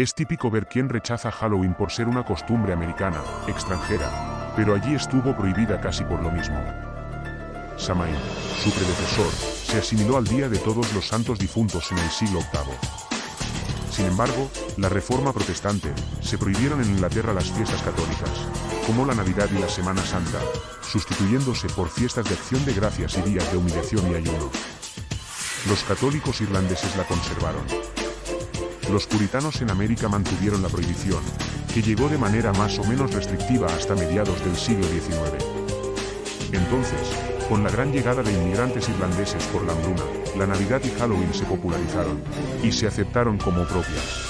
Es típico ver quién rechaza Halloween por ser una costumbre americana, extranjera, pero allí estuvo prohibida casi por lo mismo. Samain, su predecesor, se asimiló al Día de Todos los Santos Difuntos en el siglo VIII. Sin embargo, la Reforma Protestante, se prohibieron en Inglaterra las fiestas católicas, como la Navidad y la Semana Santa, sustituyéndose por fiestas de acción de gracias y días de humillación y ayuno. Los católicos irlandeses la conservaron. Los puritanos en América mantuvieron la prohibición, que llegó de manera más o menos restrictiva hasta mediados del siglo XIX. Entonces, con la gran llegada de inmigrantes irlandeses por la hambruna, la Navidad y Halloween se popularizaron, y se aceptaron como propias.